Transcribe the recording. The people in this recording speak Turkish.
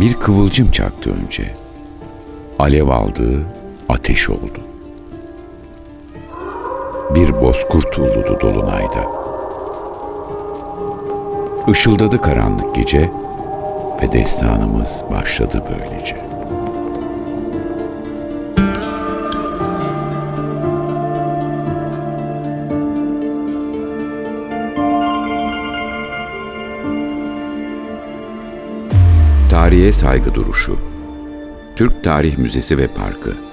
Bir kıvılcım çaktı önce. Alev aldı, ateş oldu. Bir bozkurt uludu dolunayda. Işıldadı karanlık gece ve destanımız başladı böylece. Tarihe saygı duruşu. Türk Tarih Müzesi ve Parkı